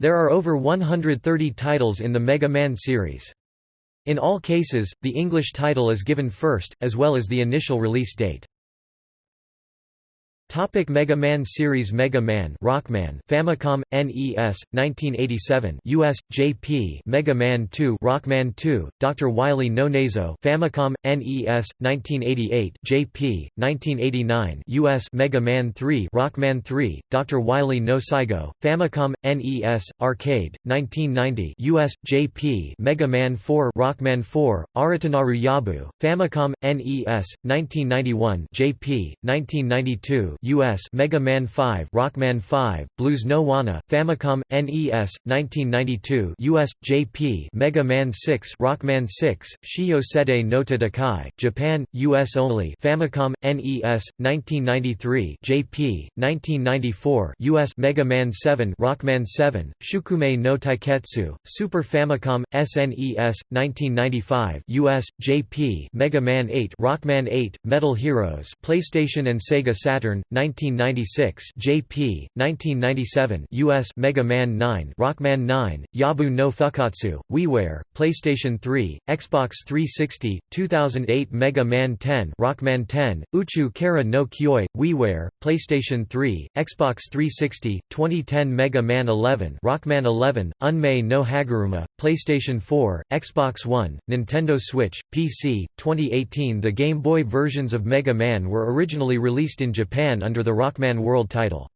There are over 130 titles in the Mega Man series. In all cases, the English title is given first, as well as the initial release date. Topic Mega Man series Mega Man Rockman Famicom NES 1987 US JP Mega Man 2 Rockman 2 Dr Wily no Nazo Famicom NES 1988 JP 1989 US Mega Man 3 Rockman 3 Dr Wily no Saigo Famicom NES Arcade 1990 US JP Mega Man 4 Rockman 4 Aratanaru Yabu Famicom NES 1991 JP 1992 US Mega Man 5 Rockman 5 Blues no Wana Famicom NES 1992 US JP Mega Man 6 Rockman 6 Shio Sede no Tatakai Japan US only Famicom NES 1993 JP 1994 US Mega Man 7 Rockman 7 Shukume no Taiketsu Super Famicom SNES 1995 US JP Mega Man 8 Rockman 8 Metal Heroes PlayStation and Sega Saturn 1996 JP 1997 US Mega Man 9 Rockman 9 Yabu no Fukatsu WiiWare PlayStation 3 Xbox 360 2008 Mega Man 10 Rockman 10 Uchu Kara no Kyoi WiiWare PlayStation 3 Xbox 360 2010 Mega Man 11 Rockman 11 Unmei no Haguruma PlayStation 4 Xbox One Nintendo Switch PC 2018 The Game Boy versions of Mega Man were originally released in Japan under the Rockman World title.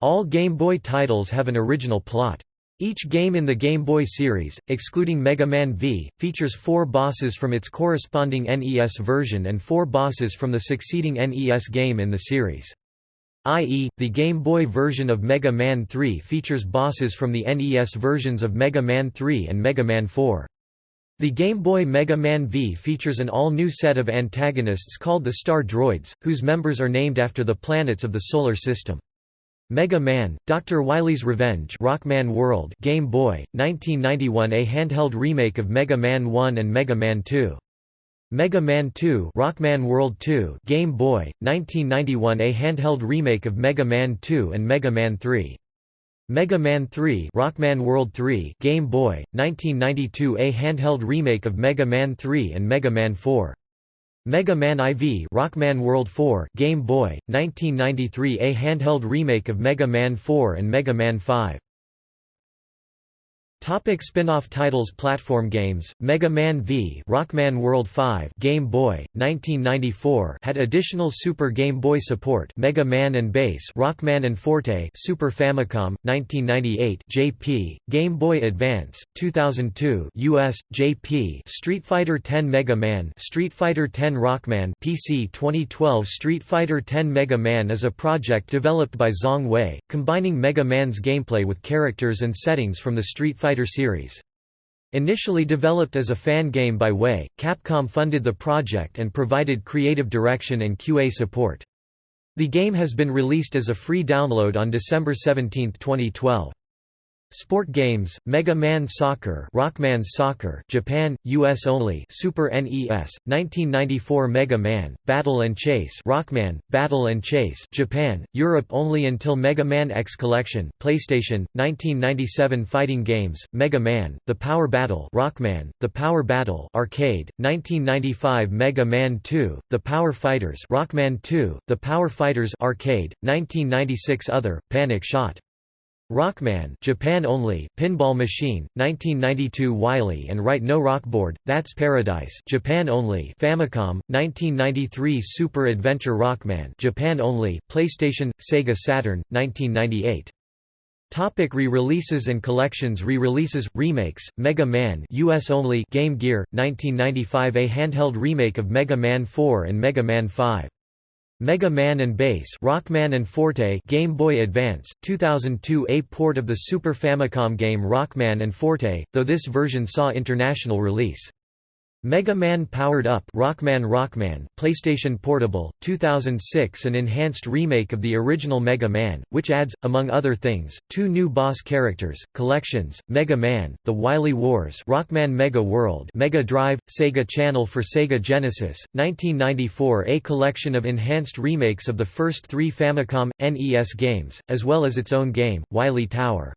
All Game Boy titles have an original plot. Each game in the Game Boy series, excluding Mega Man V, features four bosses from its corresponding NES version and four bosses from the succeeding NES game in the series. I.e., the Game Boy version of Mega Man 3 features bosses from the NES versions of Mega Man 3 and Mega Man 4. The Game Boy Mega Man V features an all-new set of antagonists called the Star Droids, whose members are named after the planets of the Solar System. Mega Man, Dr. Wily's Revenge Rockman World Game Boy, 1991 A handheld remake of Mega Man 1 and Mega Man 2. Mega Man 2 Rockman World 2 Game Boy, 1991 A handheld remake of Mega Man 2 and Mega Man 3. Mega Man 3 Rockman World 3 Game Boy, 1992 A handheld remake of Mega Man 3 and Mega Man 4. Mega Man IV Rockman World 4 Game Boy, 1993 A handheld remake of Mega Man 4 and Mega Man 5. Topic spin-off titles Platform games, Mega Man V Rockman World 5 Game Boy, 1994 had additional Super Game Boy support Mega Man and Bass Rockman and Forte Super Famicom, 1998 JP, Game Boy Advance, 2002 US, JP Street Fighter X Mega Man Street Fighter X Rockman PC 2012 Street Fighter X Mega Man is a project developed by Zhong Wei, combining Mega Man's gameplay with characters and settings from the Street Fighter Series. Initially developed as a fan game by Way, Capcom funded the project and provided creative direction and QA support. The game has been released as a free download on December 17, 2012. Sport games, Mega Man Soccer Rockman's Soccer Japan, US only Super NES, 1994 Mega Man, Battle and Chase Rockman, Battle and Chase Japan, Europe only until Mega Man X Collection PlayStation, 1997 Fighting games, Mega Man, The Power Battle Rockman, The Power Battle Arcade, 1995 Mega Man 2, The Power Fighters Rockman 2, The Power Fighters Arcade, 1996 Other, Panic Shot Rockman Japan only, Pinball Machine, 1992 Wily and Right No Rockboard, That's Paradise Japan only Famicom, 1993 Super Adventure Rockman Japan only, PlayStation, Sega Saturn, 1998 Topic re-releases and collections Re-releases, remakes, Mega Man US only Game Gear, 1995 A handheld remake of Mega Man 4 and Mega Man 5 Mega Man and Bass Rockman and Forte Game Boy Advance, 2002 A port of the Super Famicom game Rockman and Forte, though this version saw international release. Mega Man Powered Up Rockman Rockman PlayStation Portable 2006 an enhanced remake of the original Mega Man which adds among other things two new boss characters collections Mega Man The Wily Wars Rockman Mega World Mega Drive Sega Channel for Sega Genesis 1994 a collection of enhanced remakes of the first 3 Famicom NES games as well as its own game Wily Tower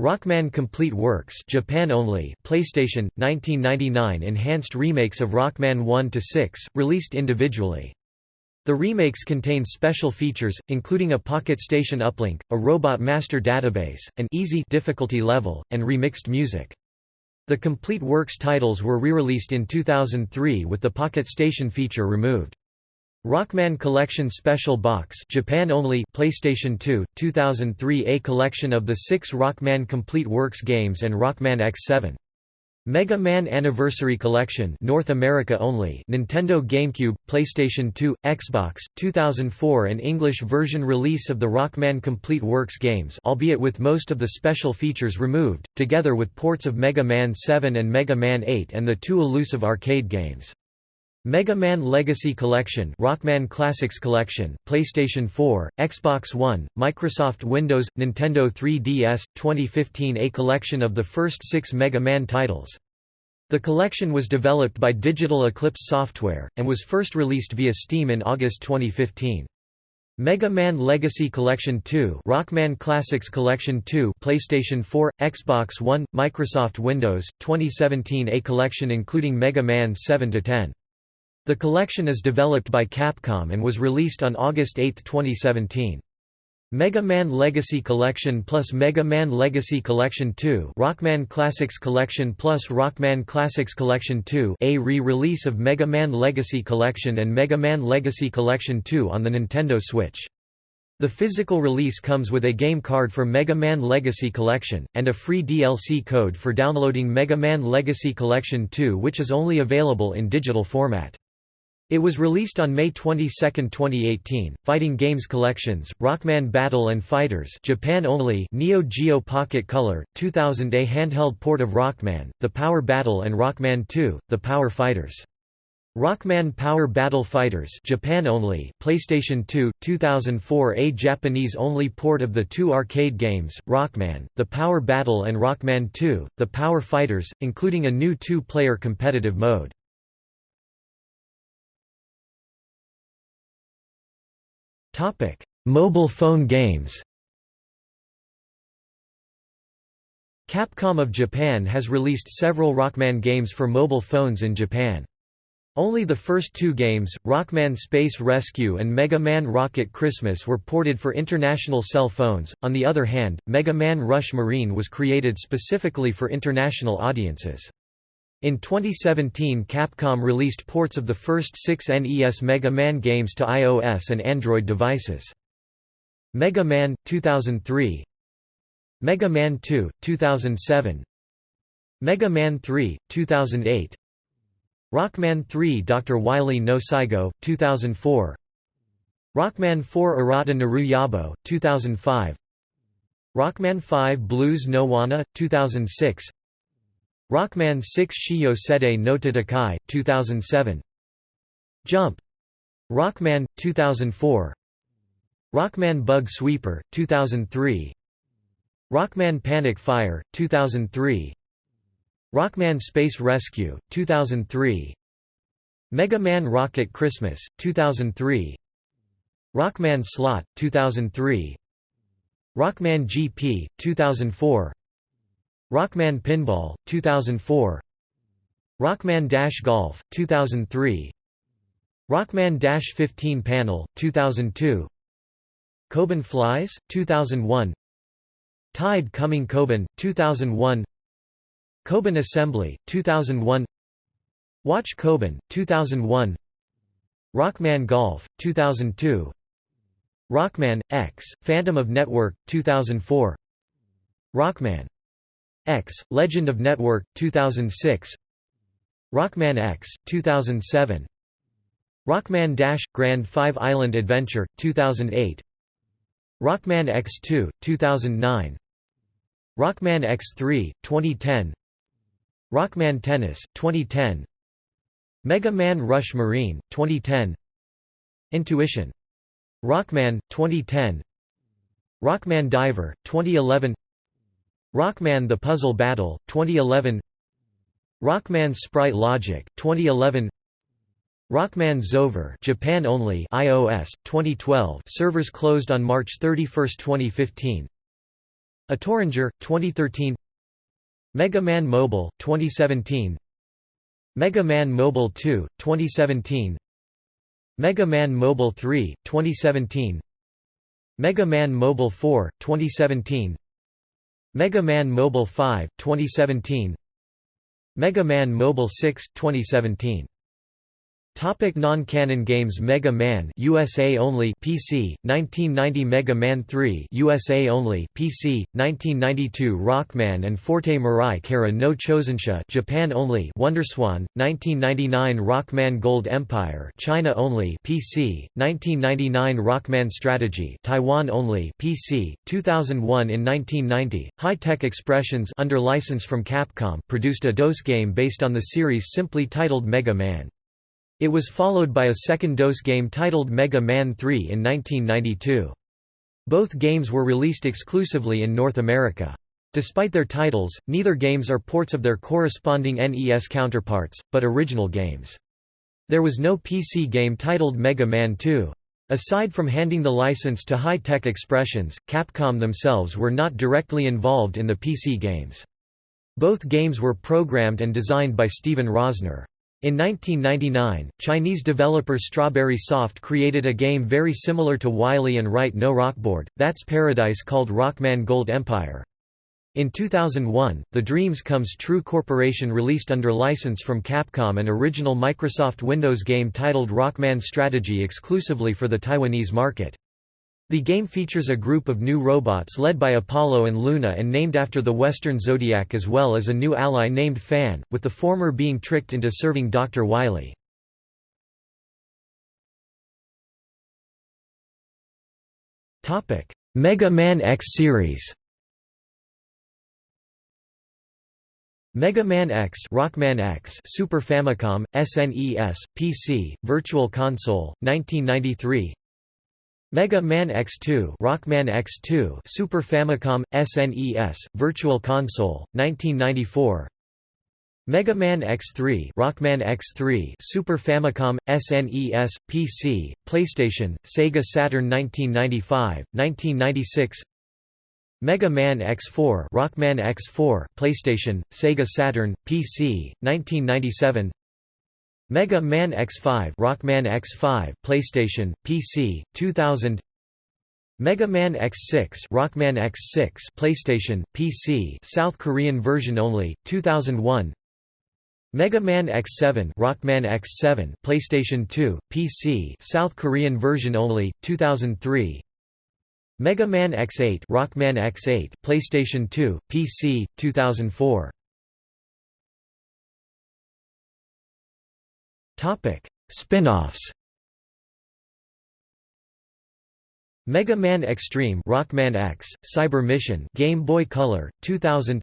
Rockman Complete Works Japan only PlayStation 1999 enhanced remakes of Rockman 1 to 6 released individually. The remakes contain special features including a pocket station uplink a robot master database an easy difficulty level and remixed music. The complete works titles were re-released in 2003 with the pocket station feature removed Rockman Collection Special Box Japan only PlayStation 2 2003 A collection of the 6 Rockman Complete Works games and Rockman X7 Mega Man Anniversary Collection North America only Nintendo GameCube PlayStation 2 Xbox 2004 an English version release of the Rockman Complete Works games albeit with most of the special features removed together with ports of Mega Man 7 and Mega Man 8 and the two elusive arcade games Mega Man Legacy Collection Rockman Classics Collection, PlayStation 4, Xbox One, Microsoft Windows, Nintendo 3DS, 2015 A collection of the first six Mega Man titles. The collection was developed by Digital Eclipse Software, and was first released via Steam in August 2015. Mega Man Legacy Collection 2 Rockman Classics Collection 2 PlayStation 4, Xbox One, Microsoft Windows, 2017 A collection including Mega Man 7–10. The collection is developed by Capcom and was released on August 8, 2017. Mega Man Legacy Collection plus Mega Man Legacy Collection 2 Rockman Classics Collection plus Rockman Classics Collection 2 a re-release of Mega Man Legacy Collection and Mega Man Legacy Collection 2 on the Nintendo Switch. The physical release comes with a game card for Mega Man Legacy Collection, and a free DLC code for downloading Mega Man Legacy Collection 2 which is only available in digital format. It was released on May 22, 2018. Fighting Games Collections: Rockman Battle and Fighters, Japan only. Neo Geo Pocket Color, 2000 a handheld port of Rockman, The Power Battle and Rockman 2: The Power Fighters. Rockman Power Battle Fighters Japan only, PlayStation 2, 2004 A Japanese-only port of the two arcade games, Rockman, The Power Battle and Rockman 2, The Power Fighters, including a new two-player competitive mode. Topic: Mobile phone games. Capcom of Japan has released several Rockman games for mobile phones in Japan. Only the first two games, Rockman Space Rescue and Mega Man Rocket Christmas were ported for international cell phones, on the other hand, Mega Man Rush Marine was created specifically for international audiences. In 2017 Capcom released ports of the first six NES Mega Man games to iOS and Android devices. Mega Man, 2003 Mega Man 2, 2007 Mega Man 3, 2008 Rockman 3 Dr. Wily no Saigo, 2004 Rockman 4 Arata Naru Yabo, 2005 Rockman 5 Blues no Wana, 2006 Rockman 6 Shiyo Sede no Tatakai, 2007 Jump! Rockman, 2004 Rockman Bug Sweeper, 2003 Rockman Panic Fire, 2003 Rockman Space Rescue, 2003 Mega Man Rocket Christmas, 2003 Rockman Slot, 2003 Rockman GP, 2004 Rockman Pinball, 2004 Rockman Dash Golf, 2003 Rockman Dash 15 Panel, 2002 Kobun Flies, 2001 Tide Coming Kobun, 2001 Kobun Assembly, 2001 Watch Kobun, 2001 Rockman Golf, 2002 Rockman, X, Phantom of Network, 2004 Rockman X, Legend of Network, 2006 Rockman X, 2007 Rockman Dash – Grand 5 Island Adventure, 2008 Rockman X2, 2009 Rockman X3, 2010 Rockman Tennis, 2010 Mega Man Rush Marine, 2010 Intuition. Rockman, 2010 Rockman Diver, 2011 Rockman The Puzzle Battle, 2011 Rockman Sprite Logic, 2011 Rockman Zover Japan only iOS, 2012 servers closed on March 31, 2015 A Torringer, 2013 Mega Man Mobile, 2017 Mega Man Mobile 2, 2017 Mega Man Mobile 3, 2017 Mega Man Mobile 4, 2017 Mega Man Mobile 5, 2017 Mega Man Mobile 6, 2017 Topic non-canon games Mega Man USA only PC 1990 Mega Man 3 USA only PC 1992 Rockman and Forte Mirai Kara no Chozensha Japan only WonderSwan 1999 Rockman Gold Empire China only PC 1999 Rockman Strategy Taiwan only PC 2001 in 1990 High Tech Expressions under license from Capcom produced a DOS game based on the series simply titled Mega Man it was followed by a second DOS game titled Mega Man 3 in 1992. Both games were released exclusively in North America. Despite their titles, neither games are ports of their corresponding NES counterparts, but original games. There was no PC game titled Mega Man 2. Aside from handing the license to High Tech Expressions, Capcom themselves were not directly involved in the PC games. Both games were programmed and designed by Stephen Rosner. In 1999, Chinese developer Strawberry Soft created a game very similar to Wily and Right No Rockboard, That's Paradise called Rockman Gold Empire. In 2001, the Dreams Comes True Corporation released under license from Capcom an original Microsoft Windows game titled Rockman Strategy exclusively for the Taiwanese market. The game features a group of new robots led by Apollo and Luna and named after the Western Zodiac as well as a new ally named Fan, with the former being tricked into serving Dr. Wily. Mega Man X series Mega Man X, Rockman X, Super Famicom, SNES, PC, Virtual Console, 1993. Mega Man X2 Rockman X2 Super Famicom SNES Virtual Console 1994 Mega Man X3 Rockman X3 Super Famicom SNES PC PlayStation Sega Saturn 1995 1996 Mega Man X4 Rockman X4 PlayStation Sega Saturn PC 1997 Mega Man X5 Rockman X5 PlayStation PC 2000 Mega Man X6 Rockman X6 PlayStation PC South Korean version only 2001 Mega Man X7 Rockman X7 PlayStation 2 PC South Korean version only 2003 Mega Man X8 Rockman X8 PlayStation 2 PC 2004 Topic: Spin-offs. Mega Man Extreme Rockman X, Cyber Mission Game Boy Color, 2000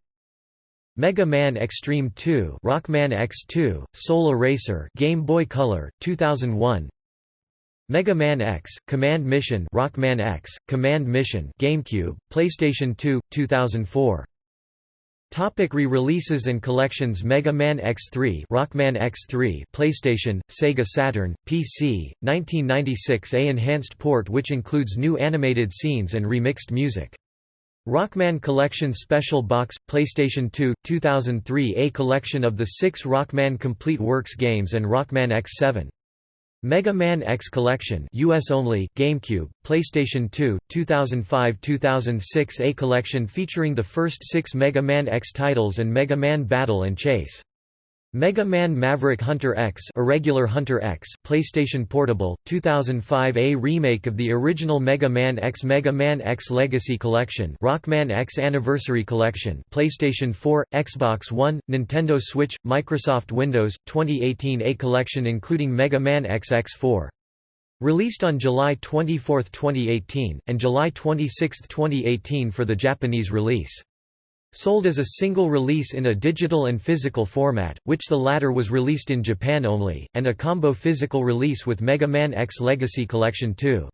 Mega Man Extreme 2 Rockman X2, Soul Eraser Game Boy Color, 2001 Mega Man X, Command Mission Rockman X, Command Mission GameCube, PlayStation 2, 2004 Topic re-releases and collections Mega Man X3 Rockman X3 PlayStation, Sega Saturn, PC, 1996 A enhanced port which includes new animated scenes and remixed music. Rockman Collection Special Box PlayStation 2 2003 A collection of the 6 Rockman Complete Works games and Rockman X7 Mega Man X Collection US only, GameCube, PlayStation 2, 2005-2006 A collection featuring the first six Mega Man X titles and Mega Man Battle and Chase. Mega Man Maverick Hunter X Irregular Hunter X, PlayStation Portable, 2005 A remake of the original Mega Man X Mega Man X Legacy Collection Rockman X Anniversary Collection PlayStation 4, Xbox One, Nintendo Switch, Microsoft Windows, 2018 A collection including Mega Man X X4. Released on July 24, 2018, and July 26, 2018 for the Japanese release. Sold as a single release in a digital and physical format, which the latter was released in Japan only, and a combo physical release with Mega Man X Legacy Collection 2.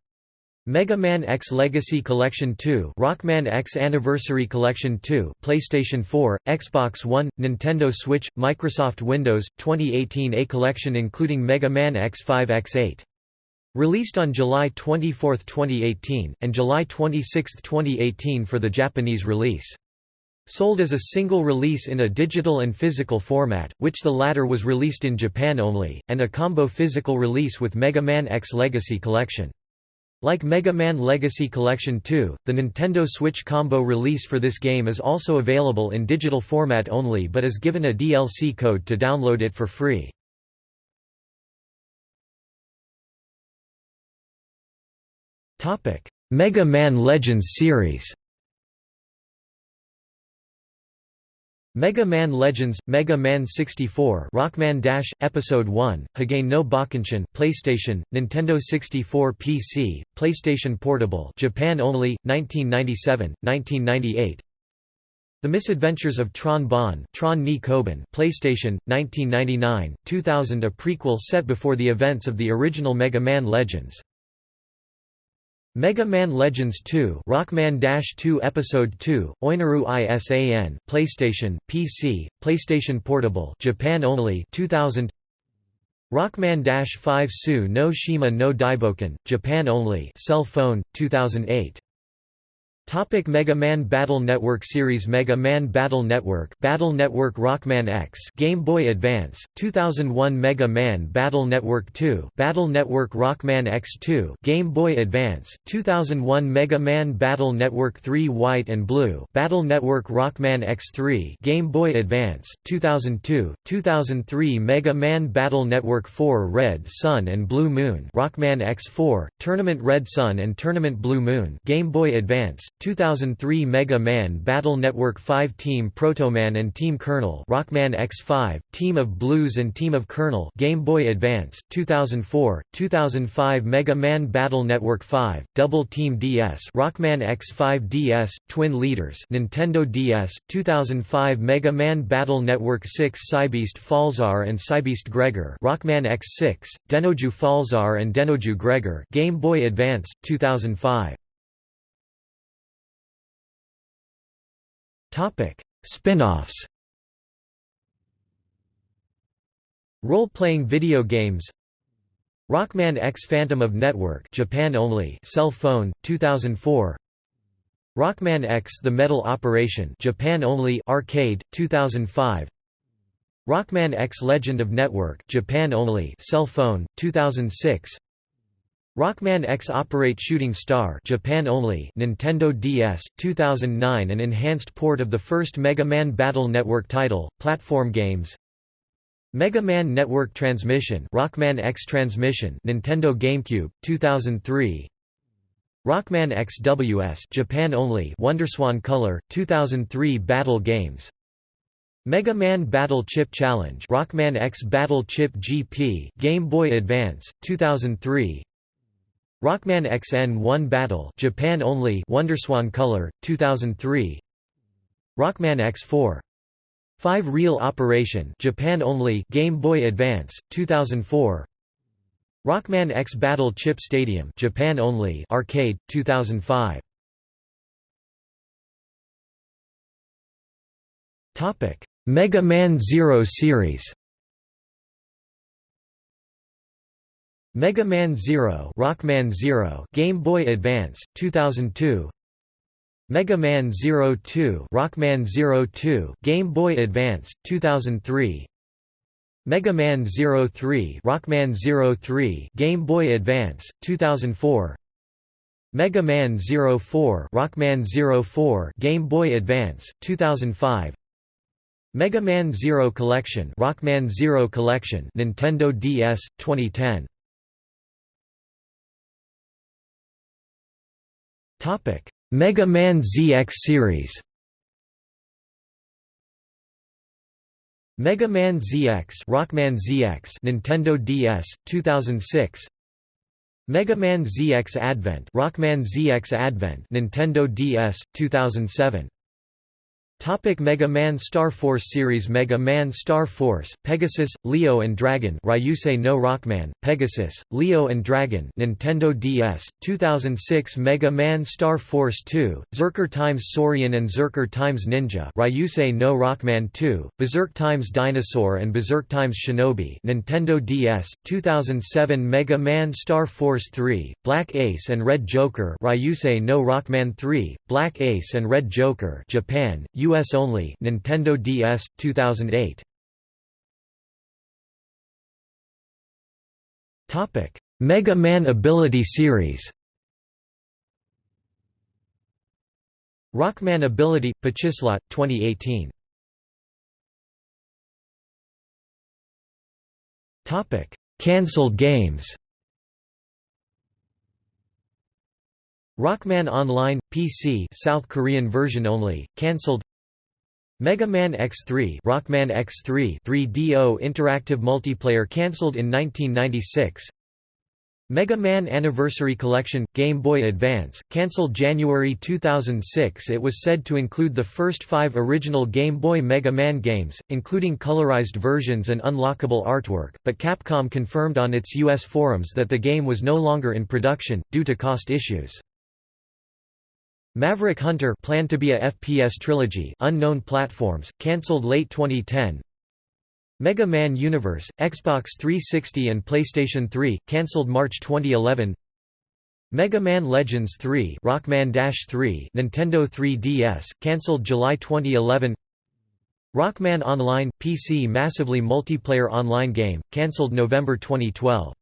Mega Man X Legacy Collection 2 Rockman X Anniversary Collection 2 PlayStation 4, Xbox One, Nintendo Switch, Microsoft Windows, 2018 A collection including Mega Man X5 X8 Released on July 24, 2018, and July 26, 2018 for the Japanese release. Sold as a single release in a digital and physical format, which the latter was released in Japan only, and a combo physical release with Mega Man X Legacy Collection. Like Mega Man Legacy Collection 2, the Nintendo Switch combo release for this game is also available in digital format only but is given a DLC code to download it for free. Mega Man Legends series Mega Man Legends, Mega Man 64 Rockman Dash, Episode 1, Hagain no Bakunshin PlayStation, Nintendo 64 PC, PlayStation Portable Japan only, 1997, 1998 The Misadventures of Tron Bonne Tron ni Kobun PlayStation, 1999, 2000 A prequel set before the events of the original Mega Man Legends Mega Man Legends 2 Rockman 2 Episode 2 Oinaru ISAN PlayStation PC PlayStation Portable Japan only 2000 Rockman 5 Su no Shima no Daiboken Japan only cell phone 2008 Topic Mega Man Battle Network series Mega Man Battle Network Battle Network Rockman X Game Boy Advance 2001 Mega Man Battle Network 2 Battle Network Rockman X2 Game Boy Advance 2001 Mega Man Battle Network 3 White and Blue Battle Network Rockman X3 Game Boy Advance 2002 2003 Mega Man Battle Network 4 Red Sun and Blue Moon Rockman X4 Tournament Red Sun and Tournament Blue Moon Game Boy Advance 2003 Mega Man Battle Network 5 Team Protoman and Team Colonel Rockman X5, Team of Blues and Team of Colonel Game Boy Advance, 2004, 2005 Mega Man Battle Network 5, Double Team DS Rockman X5 DS, Twin Leaders Nintendo DS, 2005 Mega Man Battle Network 6 Cybeast Falzar and Cybeast Gregar Rockman X6, Denoju Falzar and Denoju Gregar Game Boy Advance, 2005 Spin-offs. Role-playing video games. Rockman X Phantom of Network Japan only cell phone 2004 Rockman X The Metal Operation Japan only arcade 2005 Rockman X Legend of Network Japan only cell phone 2006 Rockman X Operate Shooting Star Japan only Nintendo DS 2009 an enhanced port of the first Mega Man Battle Network title platform games. Mega Man Network Transmission Rockman X Transmission Nintendo GameCube 2003 Rockman X WS Japan only Wonderswan Color 2003 Battle Games. Mega Man Battle Chip Challenge Rockman X Battle Chip GP Game Boy Advance 2003 Rockman XN1 Battle Japan only Wonderswan Color 2003 Rockman X4 5 Real Operation Japan only Game Boy Advance 2004 Rockman X Battle Chip Stadium Japan only Arcade 2005 Topic Mega Man Zero series Mega Man Zero Rockman Zero Game Boy Advance 2002 Mega Man Zero 2 Rockman Zero 2 Game Boy Advance 2003 Mega Man Zero 3 Rockman Zero 3 Game Boy Advance 2004 Mega Man Zero 4 Rockman Zero 4 Game Boy Advance 2005 Mega Man Zero Collection Rockman Zero Collection Nintendo DS 2010 Mega Man ZX series. Mega Man ZX Rockman ZX Nintendo DS 2006 Mega Man ZX Advent Rockman ZX Advent Nintendo DS 2007 Topic Mega Man Star Force series Mega Man Star Force, Pegasus, Leo and Dragon Ryusei no Rockman, Pegasus, Leo and Dragon Nintendo DS, 2006 Mega Man Star Force 2, Zerker times Saurian and Zerker times Ninja Ryusei no Rockman 2, Berserk times Dinosaur and Berserk times Shinobi Nintendo DS, 2007 Mega Man Star Force 3, Black Ace and Red Joker Ryusei no Rockman 3, Black Ace and Red Joker Japan, US only. Nintendo DS 2008 Topic Mega Man Ability Series. Rockman Ability Pachislot 2018 Topic Cancelled games. Rockman Online PC South Korean version only cancelled Mega Man X3 Rockman X3 3DO interactive multiplayer cancelled in 1996 Mega Man Anniversary Collection – Game Boy Advance, cancelled January 2006 It was said to include the first five original Game Boy Mega Man games, including colorized versions and unlockable artwork, but Capcom confirmed on its U.S. forums that the game was no longer in production, due to cost issues. Maverick Hunter planned to be a FPS trilogy unknown platforms, cancelled late 2010 Mega Man Universe, Xbox 360 and PlayStation 3, cancelled March 2011 Mega Man Legends 3 Rockman-3 Nintendo 3DS, cancelled July 2011 Rockman Online – PC massively multiplayer online game, cancelled November 2012